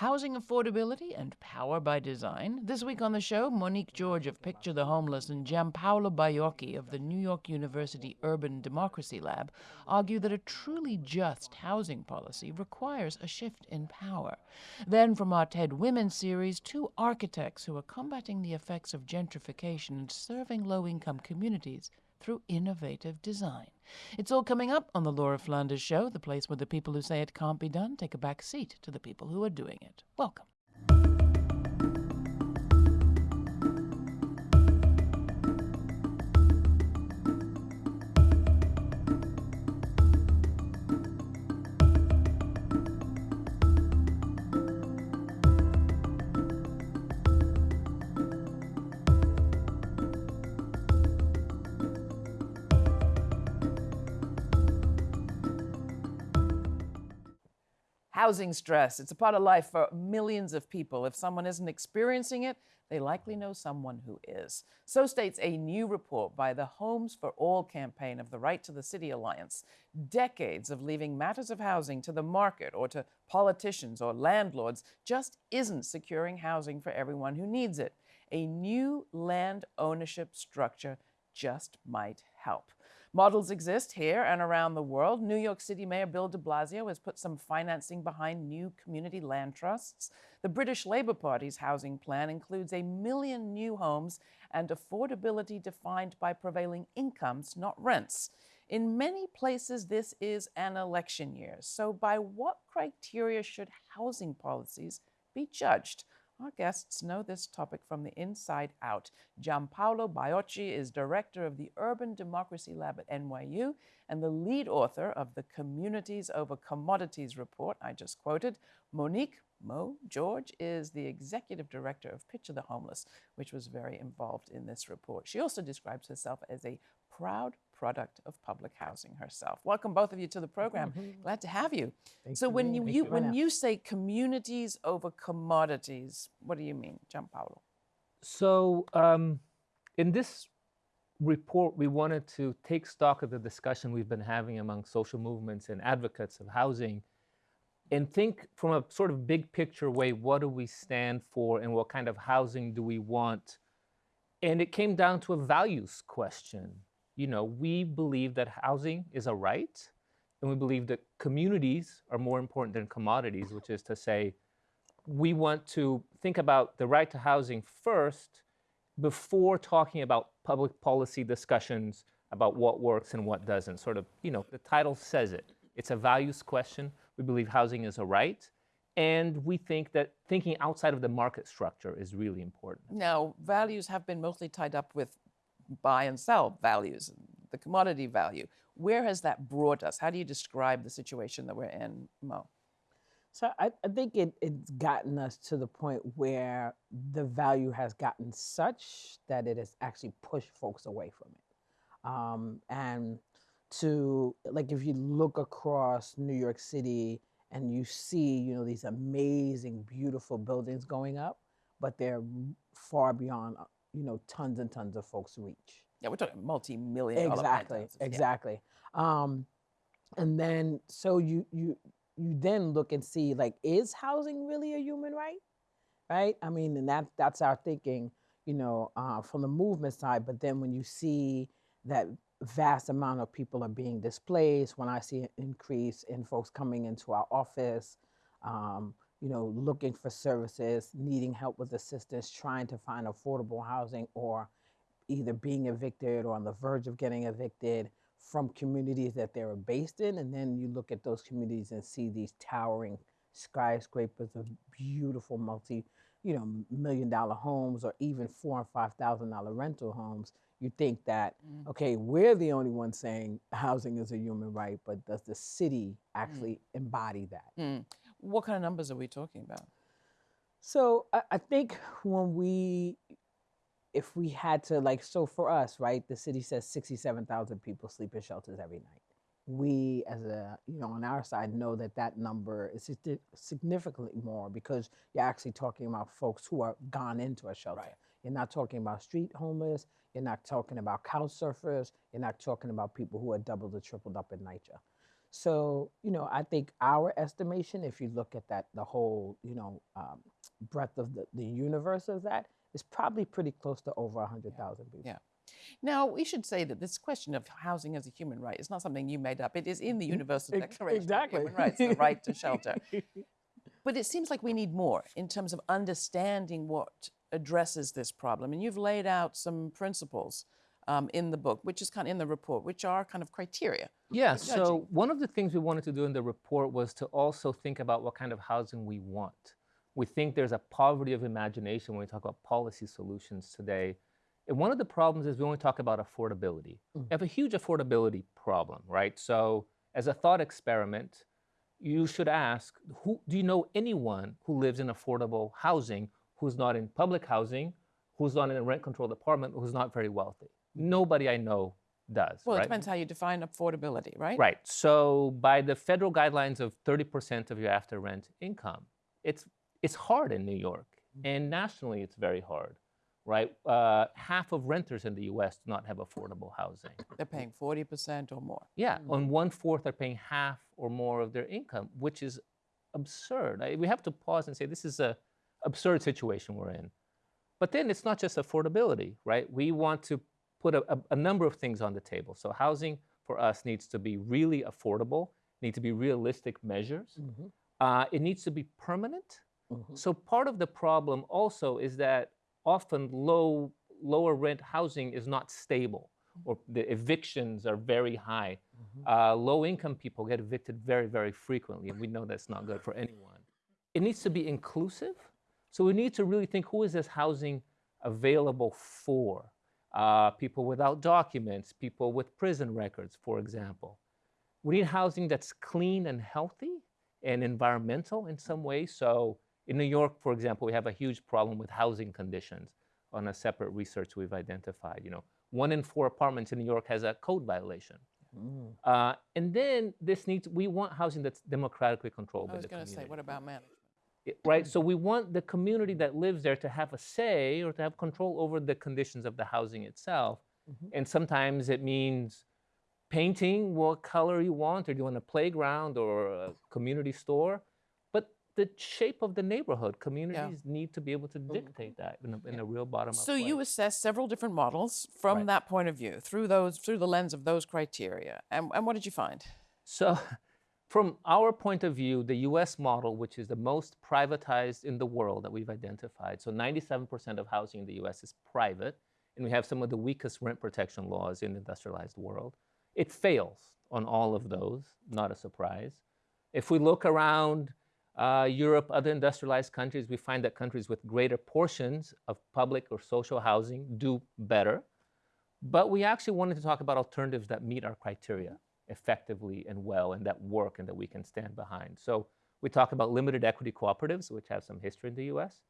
Housing affordability and power by design. This week on the show, Monique George of Picture the Homeless and Gianpaolo Baiocchi of the New York University Urban Democracy Lab argue that a truly just housing policy requires a shift in power. Then, from our TED Women series, two architects who are combating the effects of gentrification and serving low income communities through innovative design. It's all coming up on the Laura Flanders Show, the place where the people who say it can't be done take a back seat to the people who are doing it. Welcome. Housing stress. It's a part of life for millions of people. If someone isn't experiencing it, they likely know someone who is. So states a new report by the Homes for All campaign of the Right to the City Alliance. Decades of leaving matters of housing to the market or to politicians or landlords just isn't securing housing for everyone who needs it. A new land ownership structure just might help. Models exist here and around the world. New York City Mayor Bill de Blasio has put some financing behind new community land trusts. The British Labour Party's housing plan includes a million new homes and affordability defined by prevailing incomes, not rents. In many places, this is an election year. So, by what criteria should housing policies be judged? Our guests know this topic from the inside out. Gianpaolo Baiocchi is director of the Urban Democracy Lab at NYU and the lead author of the Communities Over Commodities report I just quoted. Monique Mo George is the executive director of Picture the Homeless, which was very involved in this report. She also describes herself as a proud product of public housing herself. Welcome both of you to the program. Mm-hmm. Glad to have you. Thanks so when you, you when you say communities over commodities, what do you mean, Gianpaolo? So um, in this report, we wanted to take stock of the discussion we've been having among social movements and advocates of housing and think from a sort of big picture way, what do we stand for and what kind of housing do we want? And it came down to a values question you know, we believe that housing is a right, and we believe that communities are more important than commodities, which is to say, we want to think about the right to housing first before talking about public policy discussions about what works and what doesn't. Sort of, you know, the title says it. It's a values question. We believe housing is a right. And we think that thinking outside of the market structure is really important. Now, values have been mostly tied up with buy and sell values, the commodity value. Where has that brought us? How do you describe the situation that we're in, Mo? So I, I think it, it's gotten us to the point where the value has gotten such that it has actually pushed folks away from it. Um, and to like if you look across New York City and you see, you know, these amazing, beautiful buildings going up, but they're far beyond you know, tons and tons of folks reach. Yeah, we're talking multi-million. Exactly, exactly. Yeah. Um, and then so you you you then look and see like, is housing really a human right? Right. I mean, and that that's our thinking, you know, uh, from the movement side. But then when you see that vast amount of people are being displaced, when I see an increase in folks coming into our office, um, you know, looking for services, needing help with assistance, trying to find affordable housing, or either being evicted or on the verge of getting evicted from communities that they were based in. And then you look at those communities and see these towering skyscrapers of beautiful multi, you know, million dollar homes or even four and five thousand dollar rental homes. You think that, mm. okay, we're the only ones saying housing is a human right, but does the city mm. actually mm. embody that? Mm. What kind of numbers are we talking about? So I, I think when we, if we had to like, so for us, right, the city says 67,000 people sleep in shelters every night. We, as a, you know, on our side, know that that number is significantly more because you're actually talking about folks who are gone into a shelter. Right. You're not talking about street homeless. You're not talking about couch surfers. You're not talking about people who are doubled or tripled up in NYCHA. So, you know, I think our estimation, if you look at that, the whole, you know, um, breadth of the, the universe of that, is probably pretty close to over 100,000 people. Yeah. Now, we should say that this question of housing as a human right is not something you made up. It is in the Universal Declaration exactly. of Human Rights, the right to shelter. But it seems like we need more in terms of understanding what addresses this problem. And you've laid out some principles um, in the book, which is kind of in the report, which are kind of criteria. Yeah, so one of the things we wanted to do in the report was to also think about what kind of housing we want. We think there's a poverty of imagination when we talk about policy solutions today. And one of the problems is we only talk about affordability. We have a huge affordability problem, right? So, as a thought experiment, you should ask who, do you know anyone who lives in affordable housing who's not in public housing, who's not in a rent controlled apartment, who's not very wealthy? Nobody I know does. Well, right? it depends how you define affordability, right? Right. So by the federal guidelines of 30% of your after rent income, it's it's hard in New York, and nationally it's very hard, right? Uh, half of renters in the U.S. do not have affordable housing. They're paying 40% or more. Yeah, on one fourth are paying half or more of their income, which is absurd. I, we have to pause and say this is a absurd situation we're in. But then it's not just affordability, right? We want to put a, a, number of things on the table. So housing for us needs to be really affordable, need to be realistic measures. Mhm, Uh, it needs to be permanent. mhm. So part of the problem also is that often low lower rent housing is not stable, or the evictions are very high. Mhm. Uh, low income people get evicted very very frequently, and we know that's not good for anyone. It needs to be inclusive. So we need to really think who is this housing available for? Uh, people without documents, people with prison records, for example. We need housing that's clean and healthy and environmental in some way. So in New York, for example, we have a huge problem with housing conditions on a separate research we've identified. You know, one in four apartments in New York has a code violation. Mm. Uh, and then this needs, we want housing that's democratically controlled I by was going to say, what about management? Right? So we want the community that lives there to have a say or to have control over the conditions of the housing itself. Mhm. And sometimes it means painting what color you want, or do you want a playground or a community store. But the shape of the neighborhood, communities need to be able to dictate that in a, in a real bottom up So you assess several different models from Right. that point of view, through those, through the lens of those criteria. And, and what did you find? So, from our point of view, the US model, which is the most privatized in the world that we've identified, so 97% of housing in the US is private, and we have some of the weakest rent protection laws in the industrialized world. It fails on all of those, not a surprise. If we look around uh, Europe, other industrialized countries, we find that countries with greater portions of public or social housing do better. But we actually wanted to talk about alternatives that meet our criteria effectively and well and that work and that we can stand behind. So we talk about limited equity cooperatives, which have some history in the US.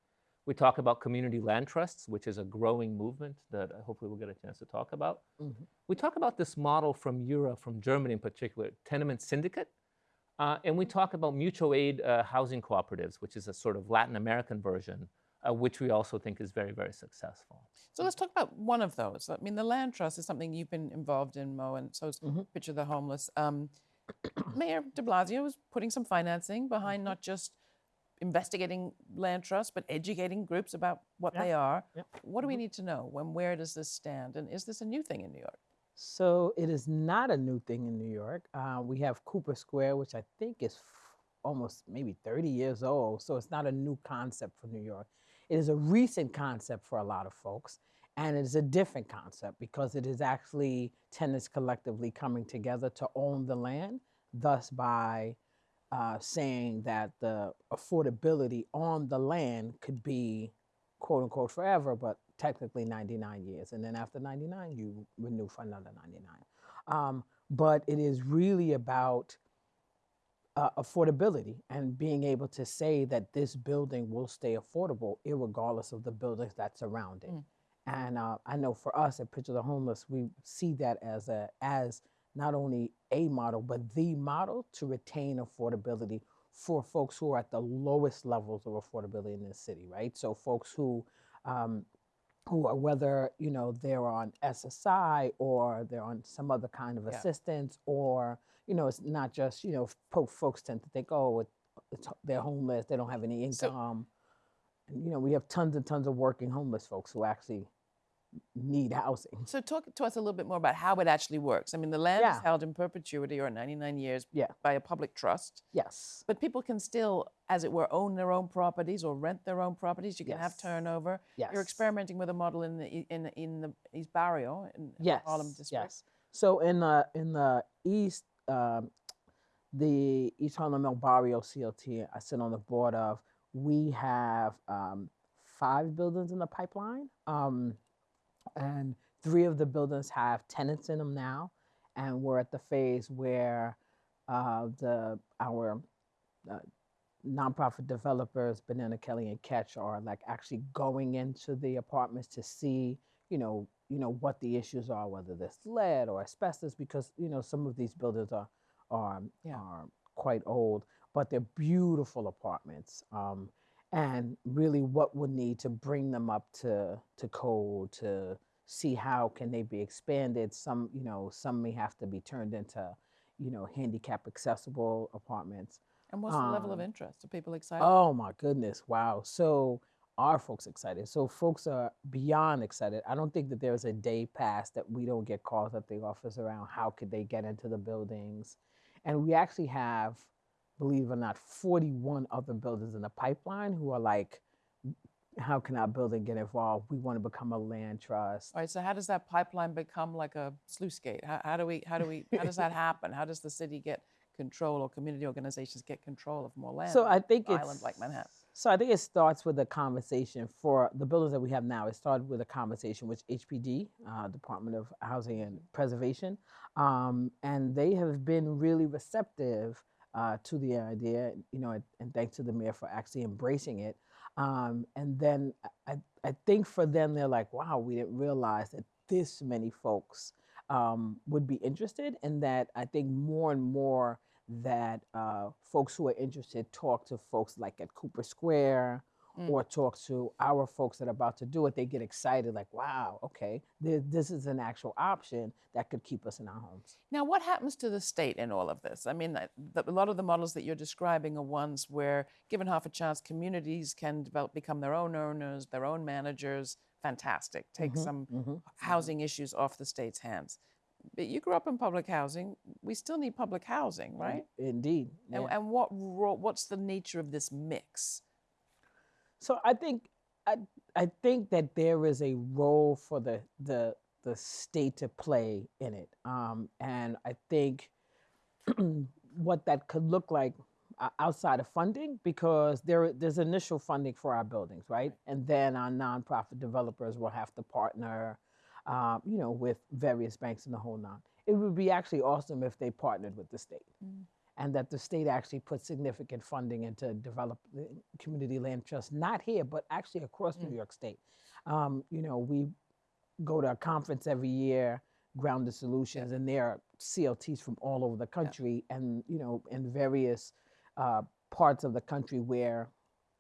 We talk about community land trusts, which is a growing movement that hopefully we'll get a chance to talk about. Mhm. We talk about this model from Europe, from Germany in particular, tenement syndicate. Uh, and we talk about mutual aid uh, housing cooperatives, which is a sort of Latin American version, uh, which we also think is very, very successful. So let's talk about one of those. I mean, the land trust is something you've been involved in, Mo, and so is Mhm. Picture the Homeless. Um, Mayor de Blasio was putting some financing behind not just investigating land trusts, but educating groups about what Yeah. they are. Yep. What do we need to know? When, where does this stand? And is this a new thing in New York? So it is not a new thing in New York. Uh, we have Cooper Square, which I think is f- almost maybe 30 years old. So it's not a new concept for New York. It is a recent concept for a lot of folks. And it is a different concept because it is actually tenants collectively coming together to own the land, thus, by uh, saying that the affordability on the land could be quote unquote forever, but technically 99 years. And then after 99, you renew for another 99. Um, but it is really about uh, affordability and being able to say that this building will stay affordable regardless of the buildings that surround it. Mm. And uh, I know for us at Picture the Homeless, we see that as a as not only a model but the model to retain affordability for folks who are at the lowest levels of affordability in this city, right? So folks who um, who are whether you know they're on SSI or they're on some other kind of Yeah. assistance, or you know it's not just you know folks tend to think oh it's, they're homeless, they don't have any So- income, and you know we have tons and tons of working homeless folks who actually need housing. So talk to us a little bit more about how it actually works. I mean, the land is held in perpetuity or 99 years Yeah. by a public trust, Yes. but people can still, as it were, own their own properties or rent their own properties. You can have turnover. Yes. You're experimenting with a model in the in in the East Barrio in Yes. Harlem district. Yes. So in the in the east, um, the East Harlem El Barrio CLT, I sit on the board of. We have um, five buildings in the pipeline, um, and three of the buildings have tenants in them now, and we're at the phase where uh, the our uh, nonprofit developers, Banana Kelly and Catch, are like actually going into the apartments to see, you know, you know what the issues are, whether there's lead or asbestos, because you know some of these buildings are are, Yeah. are quite old, but they're beautiful apartments. Um, and really, what would need to bring them up to to code to see how can they be expanded. Some, you know, some may have to be turned into, you know, handicap accessible apartments. And what's the level of Um, interest? Are people excited? Oh my goodness! Wow. So are folks excited? So folks are beyond excited. I don't think that there's a day past that we don't get calls at the office around how could they get into the buildings, and we actually have, believe it or not, 41 other buildings in the pipeline who are like, how can our building get involved? We want to become a land trust. All right. So how does that pipeline become like a sluice gate? How, how do we? How do we? How does that happen? How does the city get control or community organizations get control of more land? So I think it's island like Manhattan. So I think it starts with a conversation for the buildings that we have now. It started with a conversation with HPD, uh, Department of Housing and Preservation, um, and they have been really receptive uh, to the idea. You know, and, thanks to the mayor for actually embracing it. Um, and then I, I think for them, they're like, wow, we didn't realize that this many folks um, would be interested, and that I think more and more that uh, folks who are interested talk to folks like at Cooper Square Mm. or talk to our folks that are about to do it. They get excited, like, wow, okay, th- this is an actual option that could keep us in our homes. Now, what happens to the state in all of this? I mean, the, a lot of the models that you're describing are ones where, given half a chance, communities can develop, become their own owners, their own managers. Fantastic. Take some mhm. housing issues off the state's hands. But you grew up in public housing. We still need public housing, right? Indeed. And, yeah. and what what's the nature of this mix? So I think I, I think that there is a role for the the the state to play in it, um, and I think what that could look like uh, outside of funding, because there there's initial funding for our buildings, right, and then our nonprofit developers will have to partner, um, you know, with various banks in the whole nine. It would be actually awesome if they partnered with the state and that the state actually put significant funding into develop community land trust, not here, but actually across New York State. Um, you know, we go to a conference every year, Grounded Solutions, and there are CLTs from all over the country, and you know, in various uh, parts of the country where,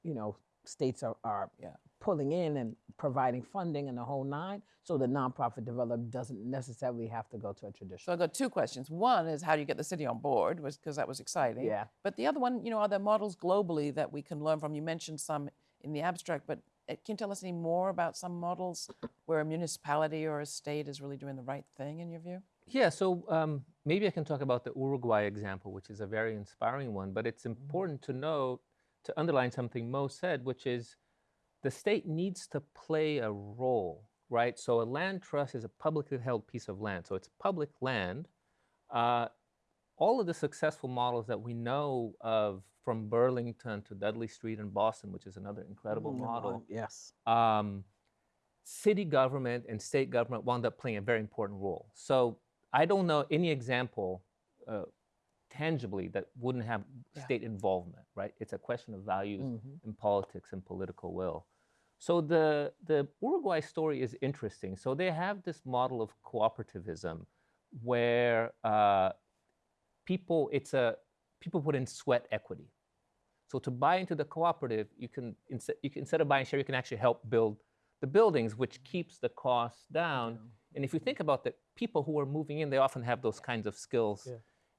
you know, states are, are Yeah. Pulling in and providing funding and the whole nine, so the nonprofit developer doesn't necessarily have to go to a traditional. So. I've got two questions. One is how do you get the city on board? Because that was exciting. Yeah. But the other one, you know, are there models globally that we can learn from? You mentioned some in the abstract, but uh, can you tell us any more about some models where a municipality or a state is really doing the right thing in your view? Yeah, so um, maybe I can talk about the Uruguay example, which is a very inspiring one. But it's important to know, to underline something Mo said, which is the state needs to play a role, right? So a land trust is a publicly held piece of land, so it's public land. Uh, all of the successful models that we know of from Burlington to Dudley Street in Boston, which is another incredible Mhm, model, Yes. um, city government and state government wound up playing a very important role. So I don't know any example uh, tangibly that wouldn't have Yeah. state involvement, right? It's a question of values Mhm. in politics and political will. So the the Uruguay story is interesting. So they have this model of cooperativism where uh, people it's a people put in sweat equity. So to buy into the cooperative, you can, instead, you can instead of buying share, you can actually help build the buildings, which keeps the costs down. And if you think about the people who are moving in, they often have those kinds of skills Yeah.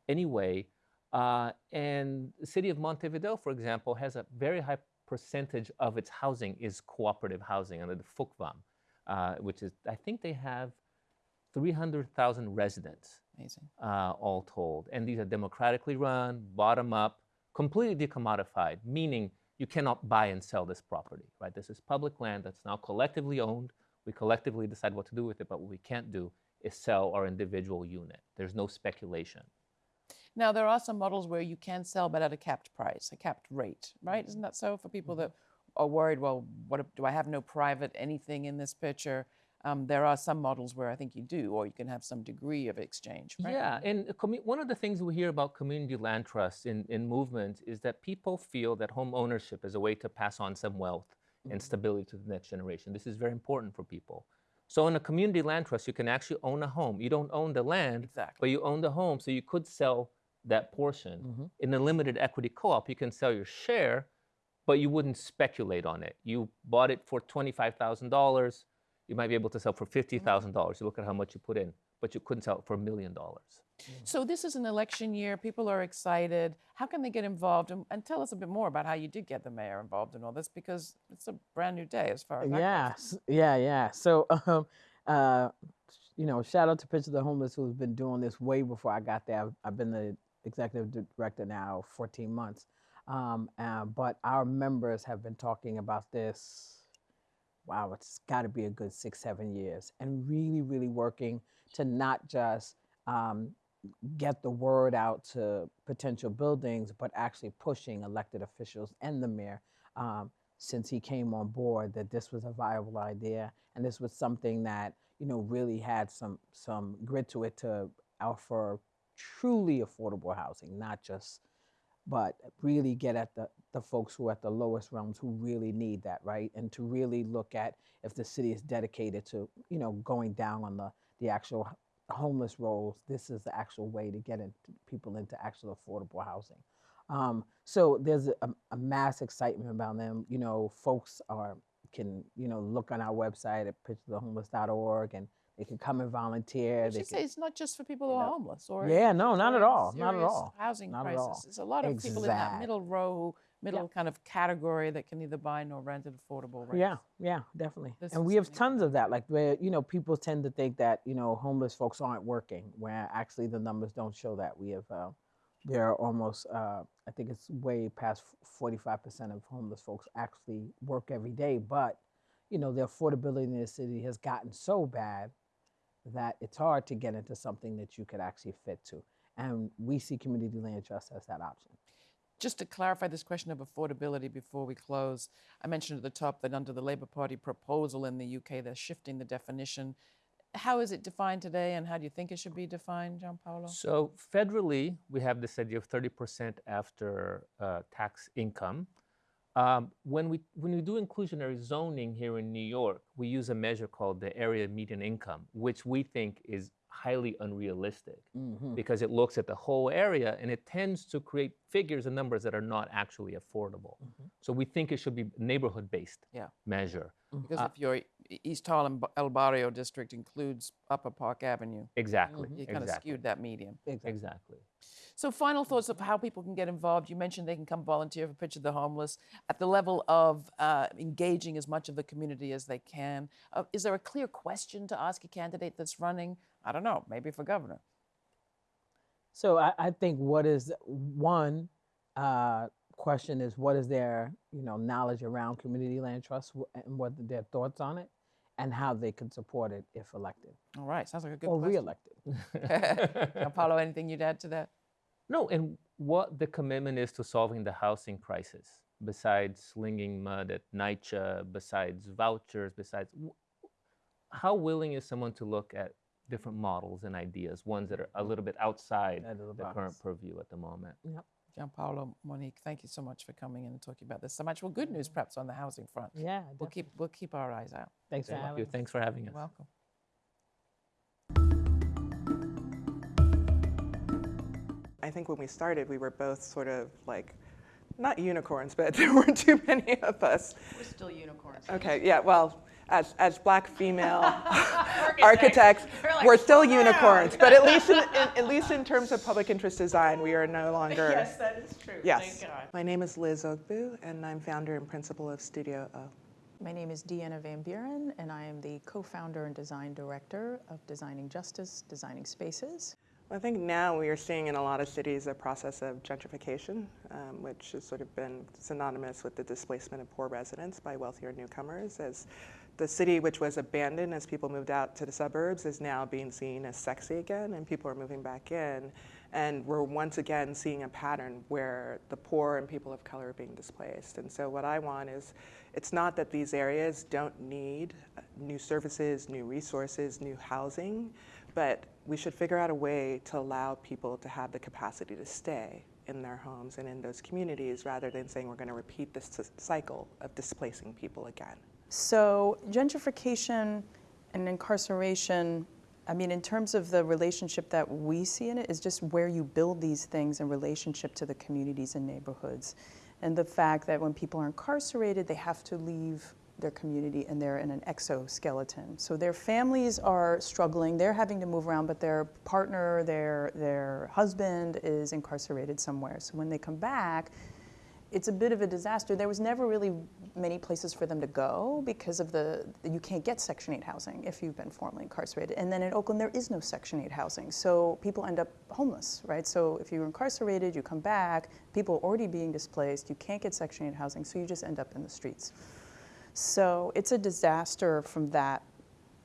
anyway. Uh, and the city of Montevideo, for example, has a very high percentage of its housing is cooperative housing under the FUCVAM, uh, which is, I think they have 300,000 residents Amazing. uh, all told. And these are democratically run, bottom up, completely decommodified, meaning you cannot buy and sell this property, right? This is public land that's now collectively owned. We collectively decide what to do with it, but what we can't do is sell our individual unit. There's no speculation. Now, there are some models where you can sell, but at a capped price, a capped rate, right? Isn't mm-hmm. that so for people mm-hmm. that are worried? Well, what do I have no private anything in this picture? Um, there are some models where I think you do, or you can have some degree of exchange, right? Yeah, and commu- one of the things we hear about community land trusts in, in movements is that people feel that home ownership is a way to pass on some wealth and mm-hmm. stability to the next generation. This is very important for people. So in a community land trust, you can actually own a home. You don't own the land, Exactly. but you own the home, so you could sell that portion. In a limited equity co-op, you can sell your share, but you wouldn't speculate on it. You bought it for twenty-five thousand dollars. You might be able to sell for fifty thousand dollars. You look at how much you put in, but you couldn't sell it for a million dollars. So this is an election year. People are excited. How can they get involved? And, and tell us a bit more about how you did get the mayor involved in all this, because it's a brand new day as far as that Yeah, goes. yeah, yeah. So, um, uh, you know, shout out to Picture the Homeless who's been doing this way before I got there. I've, I've been the executive director now 14 months. Um, uh, but our members have been talking about this. Wow, it's got to be a good six, seven years, and really, really working to not just um, get the word out to potential buildings, but actually pushing elected officials and the mayor um, since he came on board that this was a viable idea and this was something that you know really had some some grit to it to offer truly affordable housing, not just but really get at the, the folks who are at the lowest realms who really need that, right? And to really look at if the city is dedicated to, you know, going down on the, the actual homeless rolls, this is the actual way to get in, people into actual affordable housing. Um, so there's a, a mass excitement about them. You know, folks are can you know look on our website at picturethehomeless.org and they can come and volunteer. They can, say it's not just for people who are know, homeless or yeah, no, not at all, not at all. Housing Not crisis. There's a lot of people in that middle row, middle kind of category that can neither buy nor rent at affordable rates. Yeah, yeah, definitely. This and we have tons of that. Like where you know people tend to think that you know homeless folks aren't working, where actually the numbers don't show that. We have uh, there are almost uh, I think it's way past forty five percent of homeless folks actually work every day, but you know the affordability in the city has gotten so bad that it's hard to get into something that you could actually fit to. And we see community land trust as that option. Just to clarify this question of affordability before we close, I mentioned at the top that under the Labour Party proposal in the UK, they're shifting the definition. How is it defined today, and how do you think it should be defined, Gianpaolo? So federally, we have this idea of 30% after uh, tax income. Um, when we when we do inclusionary zoning here in New York, we use a measure called the area median income, which we think is highly unrealistic Mm-hmm. because it looks at the whole area and it tends to create figures and numbers that are not actually affordable. So we think it should be neighborhood-based Yeah. measure. Because Uh, if your E- East Harlem B- El Barrio district includes Upper Park Avenue, Exactly. you kind of Exactly. skewed that median. Exactly. Exactly. So, final thoughts of how people can get involved. You mentioned they can come volunteer for Picture the Homeless at the level of uh, engaging as much of the community as they can. Uh, is there a clear question to ask a candidate that's running? I don't know, maybe for governor. So I, I think what is one uh, question is what is their you know knowledge around community land trust wh- and what their thoughts on it, and how they can support it if elected All right, sounds like a good or question. reelected. Apollo, anything you'd add to that? No, and what the commitment is to solving the housing crisis, besides slinging mud at NYCHA, besides vouchers, besides how willing is someone to look at different models and ideas, ones that are a little bit outside Out of the the current purview at the moment? Gianpaolo, Monique, thank you so much for coming in and talking about this so much. Well, good news mm-hmm. perhaps on the housing front. Yeah, We'll keep we'll keep our eyes out. Thanks for having you. us. Thanks for having us. You're welcome. I think when we started, we were both sort of like not unicorns, but there weren't too many of us. We're still unicorns. Okay, yeah, well, as, as black female architects, we're still unicorns, but at least in, in, at least in terms of public interest design, we are no longer. Yes, that is true. Yes. Thank God. My name is Liz Ogbu, and I'm founder and principal of Studio O. My name is Deanna Van Buren, and I am the co-founder and design director of Designing Justice, Designing Spaces. I think now we are seeing in a lot of cities a process of gentrification, um, which has sort of been synonymous with the displacement of poor residents by wealthier newcomers. As the city, which was abandoned as people moved out to the suburbs, is now being seen as sexy again, and people are moving back in. And we're once again seeing a pattern where the poor and people of color are being displaced. And so, what I want is it's not that these areas don't need uh, new services, new resources, new housing, but we should figure out a way to allow people to have the capacity to stay in their homes and in those communities rather than saying we're going to repeat this cycle of displacing people again. So gentrification and incarceration, I mean, in terms of the relationship that we see in it, is just where you build these things in relationship to the communities and neighborhoods. And the fact that when people are incarcerated, they have to leave their community and they're in an exoskeleton. So their families are struggling, they're having to move around, but their partner, their, their husband is incarcerated somewhere. So when they come back, it's a bit of a disaster. There was never really many places for them to go because of the you can't get Section 8 housing if you've been formerly incarcerated. And then in Oakland, there is no Section 8 housing, so people end up homeless, right? So if you're incarcerated, you come back, people are already being displaced, you can't get Section 8 housing, so you just end up in the streets. So it's a disaster from that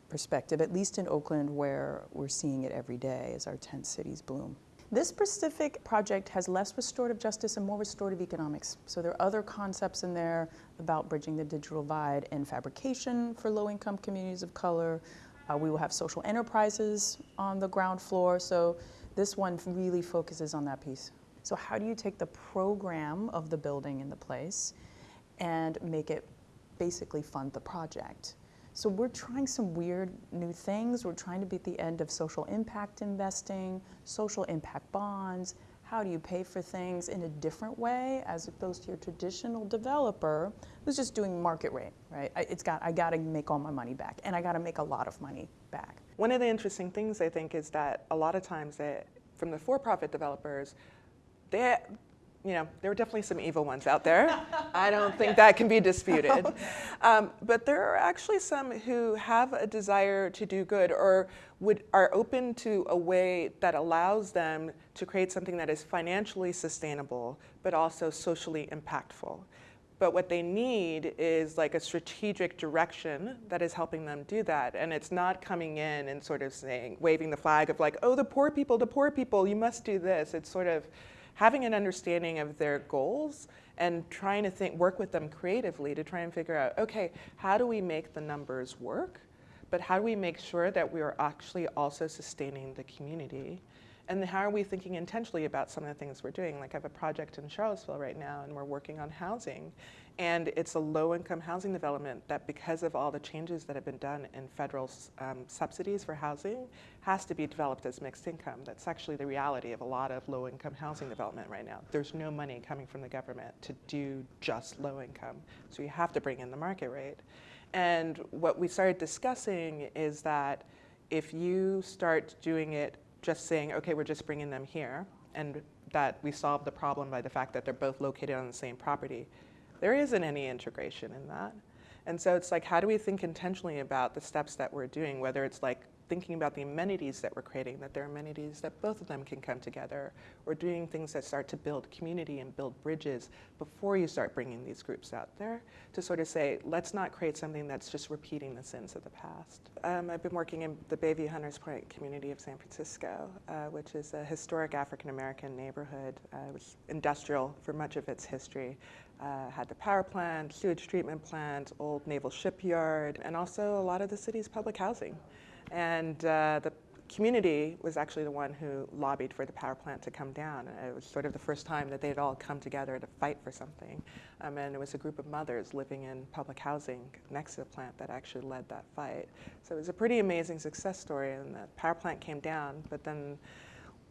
perspective, at least in Oakland, where we're seeing it every day as our tent cities bloom. This specific project has less restorative justice and more restorative economics. So there are other concepts in there about bridging the digital divide and fabrication for low income communities of color. Uh, we will have social enterprises on the ground floor. So this one really focuses on that piece. So, how do you take the program of the building in the place and make it basically fund the project? So we're trying some weird new things. We're trying to be at the end of social impact investing, social impact bonds. How do you pay for things in a different way as opposed to your traditional developer who's just doing market rate, right? I, it's got, I got to make all my money back, and I got to make a lot of money back. One of the interesting things I think is that a lot of times that from the for-profit developers, they, you know, there are definitely some evil ones out there. I don't think that can be disputed. Um, but there are actually some who have a desire to do good or would, are open to a way that allows them to create something that is financially sustainable, but also socially impactful. But what they need is like a strategic direction that is helping them do that. And it's not coming in and sort of saying, waving the flag of like, oh, the poor people, the poor people, you must do this. It's sort of, having an understanding of their goals and trying to think, work with them creatively to try and figure out, okay, how do we make the numbers work? But how do we make sure that we are actually also sustaining the community? And how are we thinking intentionally about some of the things we're doing? Like I have a project in Charlottesville right now, and we're working on housing. And it's a low income housing development that, because of all the changes that have been done in federal um, subsidies for housing, has to be developed as mixed income. That's actually the reality of a lot of low income housing development right now. There's no money coming from the government to do just low income. So you have to bring in the market rate. And what we started discussing is that if you start doing it just saying, okay, we're just bringing them here, and that we solve the problem by the fact that they're both located on the same property, there isn't any integration in that. And so it's like, how do we think intentionally about the steps that we're doing, whether it's like thinking about the amenities that we're creating, that there are amenities that both of them can come together, or doing things that start to build community and build bridges before you start bringing these groups out there to sort of say, let's not create something that's just repeating the sins of the past. Um, I've been working in the Bayview Hunters Point community of San Francisco, uh, which is a historic African American neighborhood. Uh, it was industrial for much of its history. Uh, had the power plant, sewage treatment plant, old naval shipyard, and also a lot of the city's public housing. And uh, the community was actually the one who lobbied for the power plant to come down. It was sort of the first time that they'd all come together to fight for something. Um, and it was a group of mothers living in public housing next to the plant that actually led that fight. So it was a pretty amazing success story. And the power plant came down, but then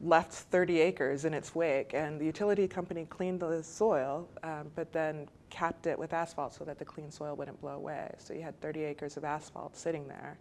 left 30 acres in its wake, and the utility company cleaned the soil, um, but then capped it with asphalt so that the clean soil wouldn't blow away. So you had 30 acres of asphalt sitting there,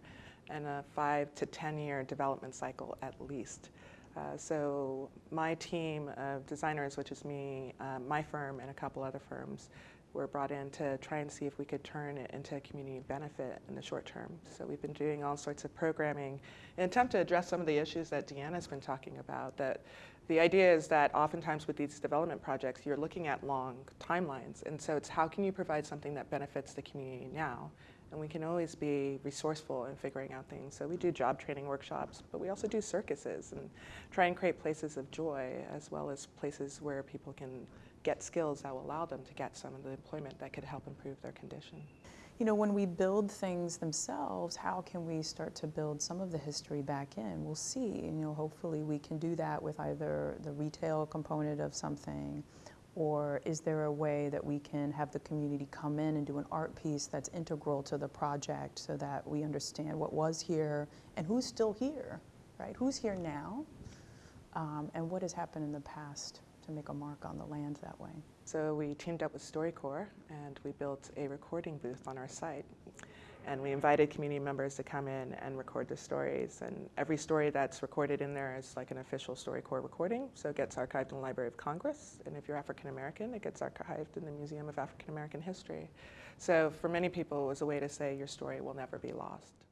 and a five to 10 year development cycle at least. Uh, so my team of designers, which is me, uh, my firm, and a couple other firms, were brought in to try and see if we could turn it into a community benefit in the short term. So we've been doing all sorts of programming in attempt to address some of the issues that Deanna's been talking about. That the idea is that oftentimes with these development projects, you're looking at long timelines, and so it's how can you provide something that benefits the community now and we can always be resourceful in figuring out things. So we do job training workshops, but we also do circuses and try and create places of joy as well as places where people can get skills that will allow them to get some of the employment that could help improve their condition. You know, when we build things themselves, how can we start to build some of the history back in? We'll see. You know, hopefully we can do that with either the retail component of something or is there a way that we can have the community come in and do an art piece that's integral to the project so that we understand what was here and who's still here, right? Who's here now um, and what has happened in the past to make a mark on the land that way? So we teamed up with StoryCorps and we built a recording booth on our site and we invited community members to come in and record the stories. And every story that's recorded in there is like an official StoryCorps recording, so it gets archived in the Library of Congress. And if you're African American, it gets archived in the Museum of African American History. So for many people, it was a way to say your story will never be lost.